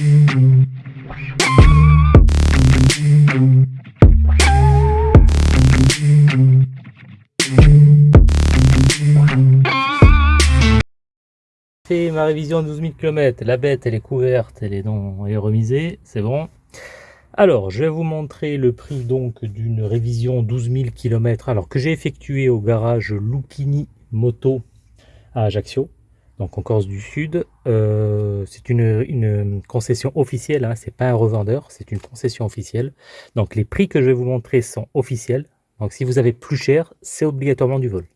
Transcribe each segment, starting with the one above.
fait ma révision de 12 000 km, la bête elle est couverte, elle est, dans, elle est remisée, c'est bon. Alors, je vais vous montrer le prix donc d'une révision 12 000 km alors que j'ai effectué au garage Lucchini Moto à Ajaccio, donc en Corse du Sud. Euh, c'est une, concession officielle, hein, c'est pas un revendeur, c'est une concession officielle. Donc les prix que je vais vous montrer sont officiels. Donc si vous avez plus cher, c'est obligatoirement du vol.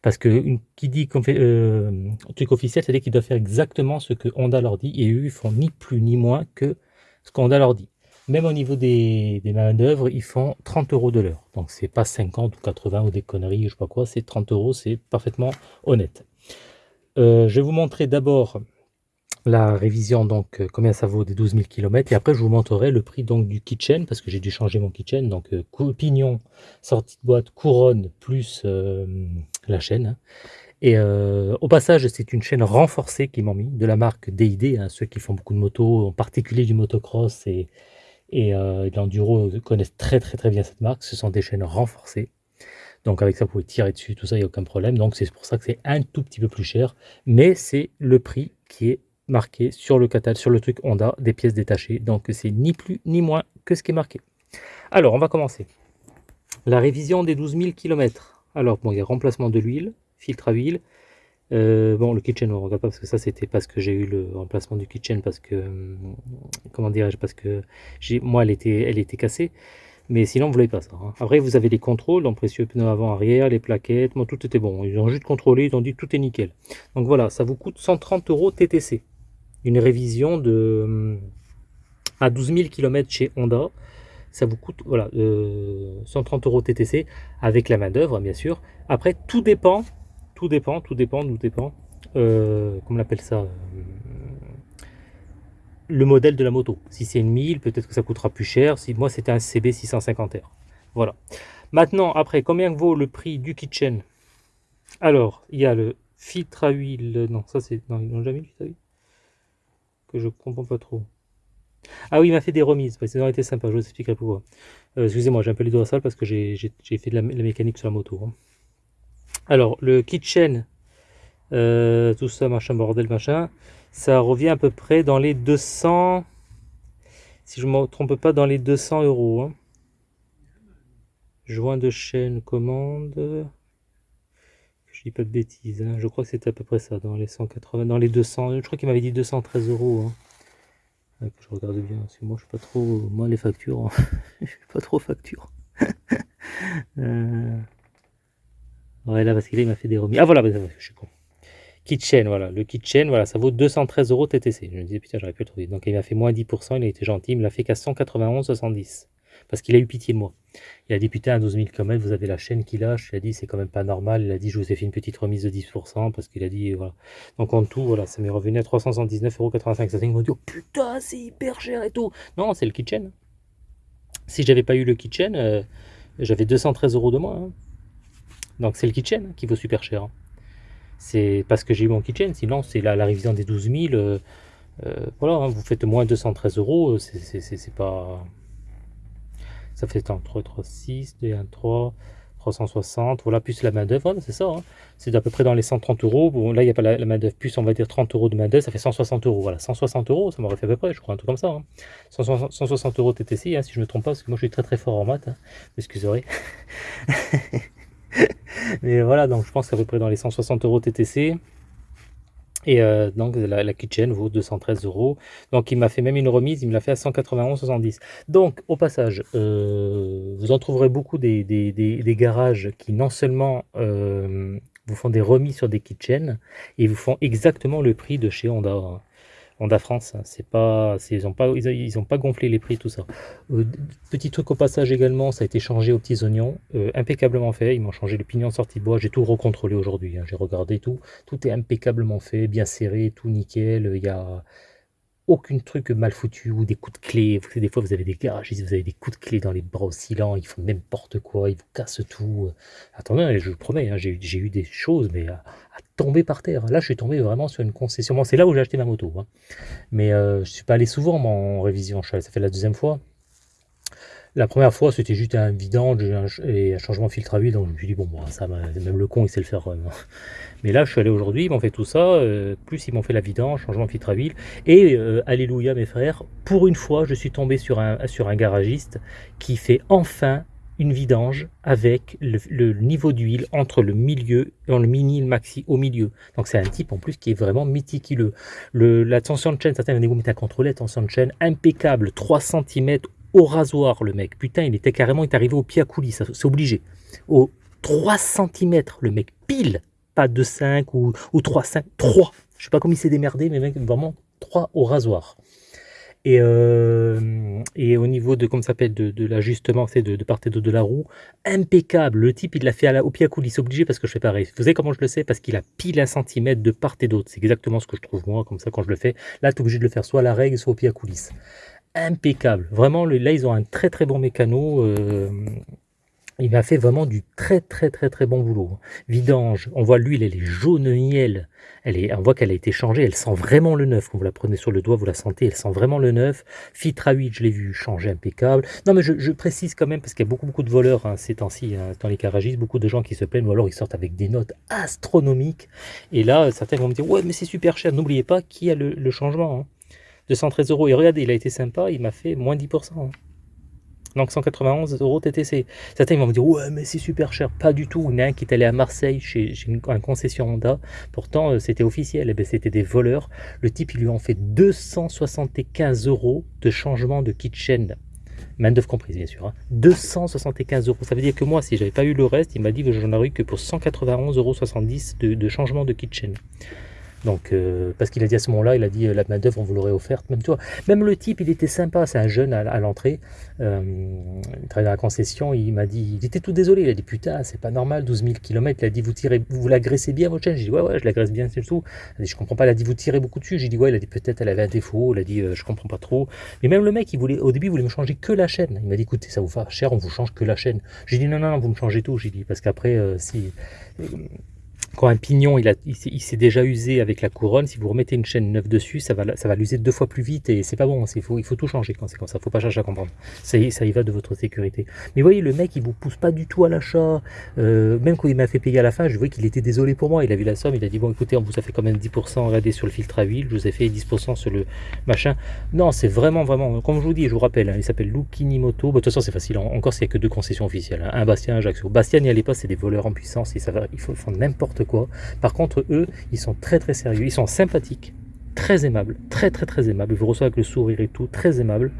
Parce que une, qui dit fait euh, truc officiel, c'est-à-dire qu'ils doivent faire exactement ce que Honda leur dit, et eux, ils font ni plus ni moins que ce qu'Honda leur dit. Même au niveau des, des main d'œuvre, ils font 30 euros de l'heure. Donc c'est pas 50 ou 80 ou des conneries, je sais pas quoi, c'est 30 euros, c'est parfaitement honnête. Euh, je vais vous montrer d'abord la révision, donc euh, combien ça vaut des 12 000 km, et après je vous montrerai le prix donc du kitchen, parce que j'ai dû changer mon kitchen, donc euh, pignon, sortie de boîte, couronne, plus la chaîne. Hein. Et au passage, c'est une chaîne renforcée qu'ils m'ont mis, de la marque DID, hein, ceux qui font beaucoup de motos, en particulier du motocross et, et de l'enduro connaissent très très très bien cette marque, ce sont des chaînes renforcées. Donc avec ça, vous pouvez tirer dessus, tout ça, il n'y a aucun problème. Donc c'est pour ça que c'est un tout petit peu plus cher, mais c'est le prix qui est marqué sur le catalogue, sur le truc Honda, des pièces détachées. Donc c'est ni plus ni moins que ce qui est marqué. Alors on va commencer. La révision des 12 000 km. Alors bon, il y a remplacement de l'huile, filtre à huile. Euh, bon, le kitchen, on ne regarde pas parce que ça, c'était parce que j'ai eu le remplacement du kitchen, parce que, hum, comment dirais-je, parce que moi, elle était, elle était cassée. Mais sinon, vous l'avez pas ça. Hein. Après, vous avez les contrôles, donc précieux pneus avant, arrière, les plaquettes, moi, tout était bon. Ils ont juste contrôlé, ils ont dit tout est nickel. Donc voilà, ça vous coûte 130 euros TTC une révision de hum, à 12 000 km chez Honda. Ça vous coûte voilà, 130 euros TTC avec la main d'œuvre, bien sûr. Après, tout dépend, tout dépend, tout dépend, tout dépend. Euh, comment on appelle ça euh, Le modèle de la moto. Si c'est une 1000, peut-être que ça coûtera plus cher. Si moi, c'était un CB 650R. Voilà. Maintenant, après, combien vaut le prix du kitchen? Alors, il y a le filtre à huile. Non, ça c'est. Non, ils n'ont jamais filtre à huile que je comprends pas trop. Ah oui, il m'a fait des remises, ça aurait été sympa, je vous expliquerai pourquoi. Euh, excusez-moi, j'ai un peu les doigts sales parce que j'ai fait de la, mécanique sur la moto. Hein. Alors, le kitchen, euh, tout ça, machin, bordel, machin, ça revient à peu près dans les 200, si je ne me trompe pas, dans les 200 euros. Hein. Joint de chaîne, commande je dis pas de bêtises, hein. je crois que c'était à peu près ça, dans les 180, dans les 200, je crois qu'il m'avait dit 213 euros. Hein. je regarde bien, parce que moi je suis pas trop, moi les factures, hein. je suis pas trop facture. euh... Ouais là parce qu'il m'a fait des remis. Ah voilà, bah, je suis con. Kitchen, voilà, le kitchen, voilà, ça vaut 213 euros TTC. Je me disais putain j'aurais pu le trouver. Donc il m'a fait moins 10%, il a été gentil, il me l'a fait qu'à 191,70 parce qu'il a eu pitié de moi. Il a dit putain à 12 000 km vous avez la chaîne qui lâche, il a dit c'est quand même pas normal, il a dit je vous ai fait une petite remise de 10% parce qu'il a dit voilà. Donc en tout voilà ça m'est revenu à 379,85€. Ils m'ont dit oh putain c'est hyper cher et tout. Non c'est le kitchen. Si j'avais pas eu le kitchen, euh, j'avais 213 euros de moins. Hein. Donc c'est le kitchen qui vaut super cher. Hein. C'est parce que j'ai eu mon kitchen, sinon c'est la, la, révision des 12 000. Euh, euh, voilà, hein, vous faites moins 213 euros, c'est pas ça fait entre 3, 6, 2, 1, 3, 360, voilà, plus la main d'œuvre, c'est ça, hein. c'est à peu près dans les 130 euros, bon là il n'y a pas la, main d'œuvre, plus on va dire 30 euros de main d'œuvre, ça fait 160 euros, voilà, 160 euros, ça m'aurait fait à peu près, je crois, un truc comme ça, 160, hein. euros TTC, hein, si je ne me trompe pas, parce que moi je suis très très fort en maths, excusez mais voilà, donc je pense qu'à peu près dans les 160 euros TTC, et euh, donc la, kitchen vaut 213 euros. Donc il m'a fait même une remise, il me l'a fait à 191,70. Donc au passage, euh, vous en trouverez beaucoup des, garages qui non seulement euh, vous font des remises sur des kitchens, et vous font exactement le prix de chez Honda. Honda France, c'est pas, ils n'ont pas, ils, ont pas gonflé les prix, tout ça. Euh, petit truc au passage également, ça a été changé aux petits oignons, euh, impeccablement fait. Ils m'ont changé le pignon de sortie de bois, j'ai tout recontrôlé aujourd'hui. Hein, j'ai regardé tout, tout est impeccablement fait, bien serré, tout nickel. Il y a aucun truc mal foutu ou des coups de clé. Des fois, vous avez des garages, vous avez des coups de clé dans les bras oscillants, ils font n'importe quoi, ils vous cassent tout. Attendez, je vous promets, hein, j'ai eu des choses, mais à, tomber par terre. Là, je suis tombé vraiment sur une concession. C'est là où j'ai acheté ma moto. Hein. Mais euh, je suis pas allé souvent en révision. Ça fait la deuxième fois. La première fois, c'était juste un vidange et un changement de filtre à huile, donc je me suis dit, bon, ça, même le con, il sait le faire. Mais là, je suis allé aujourd'hui, ils m'ont fait tout ça, euh, plus ils m'ont fait la vidange, changement de filtre à huile, et euh, alléluia mes frères, pour une fois, je suis tombé sur un, sur un garagiste qui fait enfin une vidange avec le, niveau d'huile entre le milieu, et le mini le maxi au milieu. Donc c'est un type en plus qui est vraiment méticuleux. Le, la tension de chaîne, certains vont dire, mais t'as contrôlé la tension de chaîne, impeccable, 3 cm au rasoir, le mec. Putain, il était carrément, il est arrivé au pied à coulis, c'est obligé. Au 3 cm, le mec, pile, pas 2,5 ou, ou 3,5, 3. Je sais pas comment il s'est démerdé, mais mec, vraiment 3 au rasoir. Et, euh, et au niveau de, comme ça s'appelle, de, de l'ajustement, c'est de, de part et d'autre de la roue, impeccable. Le type, il l'a fait à au pied à coulis, c'est obligé parce que je fais pareil. Vous savez comment je le sais? Parce qu'il a pile un centimètre de part et d'autre. C'est exactement ce que je trouve moi, comme ça, quand je le fais. Là, tu es obligé de le faire soit à la règle, soit au pied à coulisses impeccable. Vraiment, là, ils ont un très très bon mécano. Euh, il m'a fait vraiment du très très très très bon boulot. Vidange, on voit l'huile, elle est jaune miel. Elle est, on voit qu'elle a été changée, elle sent vraiment le neuf. Quand vous la prenez sur le doigt, vous la sentez, elle sent vraiment le neuf. Filtre à huile, je l'ai vu changer impeccable. Non mais je, précise quand même, parce qu'il y a beaucoup beaucoup de voleurs hein, ces temps-ci, hein, dans les garagistes, beaucoup de gens qui se plaignent, ou alors ils sortent avec des notes astronomiques. Et là, certains vont me dire, ouais mais c'est super cher, n'oubliez pas qu'il y a le, changement. Hein. 213 euros. Et regardez, il a été sympa, il m'a fait moins 10%. Hein. Donc 191 euros TTC. Certains vont me dire ouais mais c'est super cher. Pas du tout. Il y en a un qui est allé à Marseille chez, un concession Honda. Pourtant euh, c'était officiel. Eh ben, c'était des voleurs. Le type il lui en fait 275 euros de changement de kitchen. Main d'œuvre comprise bien sûr. 275 hein. euros. Ça veut dire que moi si j'avais pas eu le reste, il m'a dit que j'en aurais eu que pour 191,70 euros de, de changement de kitchen. Donc, euh, parce qu'il a dit à ce moment-là, il a dit euh, la main-d'œuvre, on vous l'aurait offerte. Même, toi, même le type, il était sympa, c'est un jeune à, l'entrée. Euh, il dans la concession, il m'a dit, il était tout désolé. Il a dit Putain, c'est pas normal, 12 000 km. Il a dit Vous tirez, vous l'agressez bien votre chaîne J'ai dit Ouais, ouais, je l'agresse bien, c'est tout. Il a dit Je comprends pas. Il a dit Vous tirez beaucoup dessus J'ai dit Ouais, il a dit Peut-être elle avait un défaut. Il a dit Je comprends pas trop. Mais même le mec, il voulait, au début, il voulait me changer que la chaîne. Il m'a dit Écoutez, ça vous fait cher, on vous change que la chaîne. J'ai dit Non, non, non, vous me changez tout. J'ai dit Parce qu'après, si quand un pignon il, il, s'est déjà usé avec la couronne, si vous remettez une chaîne neuve dessus, ça va, ça va l'user deux fois plus vite et c'est pas bon. Il faut, il tout changer quand c'est comme ça. Faut pas chercher à comprendre. Ça, y va de votre sécurité. Mais vous voyez, le mec il vous pousse pas du tout à l'achat. Euh, même quand il m'a fait payer à la fin, je voyais qu'il était désolé pour moi. Il a vu la somme, il a dit bon écoutez, on vous a fait quand même 10%, regardez sur le filtre à huile, je vous ai fait 10% sur le machin. Non, c'est vraiment vraiment, comme je vous dis, je vous rappelle, hein, il s'appelle Lukinimoto. Bah, de toute façon c'est facile. Encore s'il n'y a que deux concessions officielles, hein. un Bastien, un Ajaccio. Bastien n'y allait pas, c'est des voleurs en puissance et ça va, il faut faire n'importe quoi. Par contre, eux, ils sont très très sérieux, ils sont sympathiques, très aimables, très très très aimables. Vous reçoivent avec le sourire et tout, très aimables,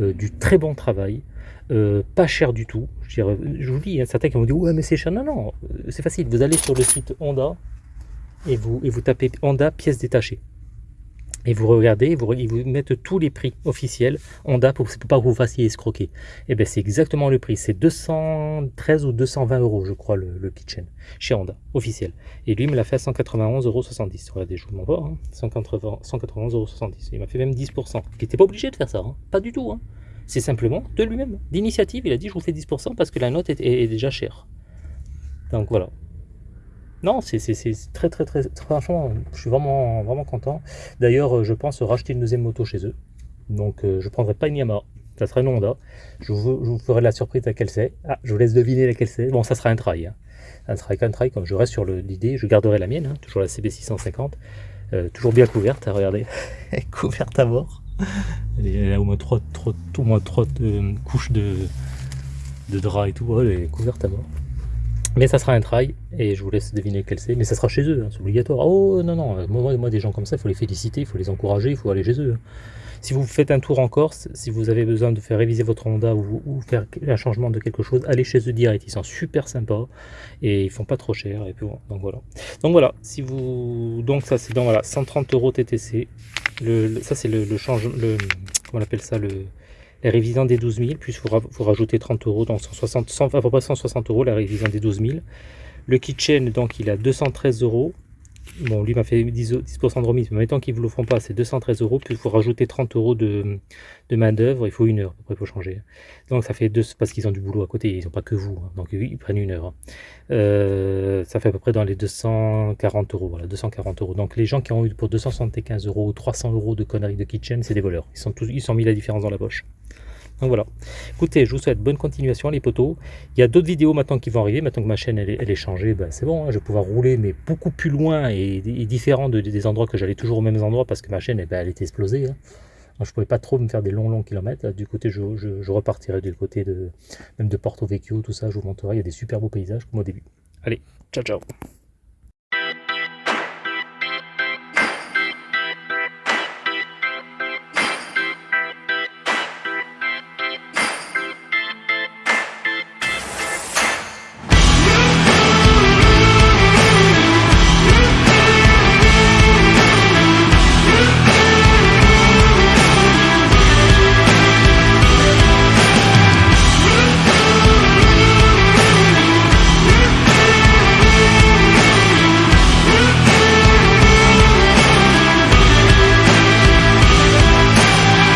euh, du très bon travail. Euh, pas cher du tout. Je, vous dis, il y a certains qui vont dire ouais mais c'est cher. Non, non, euh, c'est facile. Vous allez sur le site Honda et vous, et vous tapez Honda pièces détachées et vous regardez, vous, ils vous mettent tous les prix officiels Honda pour, pas que vous fassiez escroquer. Et eh bien c'est exactement le prix, c'est 213 ou 220 euros je crois le, kitchen chez Honda, officiel. Et lui il me l'a fait à 191,70 euros. Regardez, je vous m'envoie, hein, 191,70 euros. Il m'a fait même 10%. Il n'était pas obligé de faire ça, hein. pas du tout. Hein. C'est simplement de lui-même, d'initiative, il a dit je vous fais 10% parce que la note est déjà chère. Donc voilà, non, c'est très, très, très, franchement, je suis vraiment, vraiment content. D'ailleurs, euh, je pense racheter une deuxième moto chez eux. Donc, euh, je ne prendrai pas une Yamaha. Ça sera une Honda. Je vous, ferai la surprise laquelle c'est. Ah, je vous laisse deviner laquelle c'est. Bon, ça sera un trail. Hein. Un trail qu'un trail. Comme je reste sur l'idée, je garderai la mienne. Hein, toujours la CB650. Euh, toujours bien couverte, hein, regardez. couverte à mort. Elle, a au moins trois, trois couches de, drap et tout. elle est couverte à mort. Mais ça sera un trail, et je vous laisse deviner quel c'est, mais ça sera chez eux, hein, c'est obligatoire. Oh non, non, moi, moi, des gens comme ça, il faut les féliciter, il faut les encourager, il faut aller chez eux. Si vous faites un tour en Corse, si vous avez besoin de faire réviser votre Honda ou, faire un changement de quelque chose, allez chez eux direct, ils sont super sympas, et ils font pas trop cher, et puis donc voilà. Donc voilà, si vous, donc ça c'est dans voilà, 130 euros TTC, le, ça c'est le, le changement, le, comment on appelle ça, le la révision des 12 000, puis vous, vous rajoutez 30 euros, donc 160, à peu près 160 euros la révision des 12 000. Le kitchen, donc il a 213 euros. Bon, lui m'a fait 10%, 10 de remise, mais mettons qu'ils ne vous le font pas, c'est 213 euros, puis il faut rajouter 30 euros de, de main d'œuvre, il faut une heure, après il faut changer. Donc ça fait deux, parce qu'ils ont du boulot à côté, ils n'ont pas que vous, hein. donc ils prennent une heure. Euh, ça fait à peu près dans les 240 euros, voilà, 240 euros. Donc les gens qui ont eu pour 275 euros ou 300 euros de conneries de kitchen, c'est des voleurs. Ils sont tous, ils sont mis la différence dans la poche. Donc voilà. Écoutez, je vous souhaite bonne continuation les potos. Il y a d'autres vidéos maintenant qui vont arriver. Maintenant que ma chaîne elle est, changée, ben, c'est bon. Hein, je vais pouvoir rouler mais beaucoup plus loin et, différent de, des endroits que j'allais toujours aux mêmes endroits parce que ma chaîne eh ben, elle était explosée. Hein. je ne pouvais pas trop me faire des longs longs kilomètres. du côté, je, je, repartirai du côté de même de Porto Vecchio, tout ça. Je vous montrerai. Il y a des super beaux paysages comme au début. Allez, ciao ciao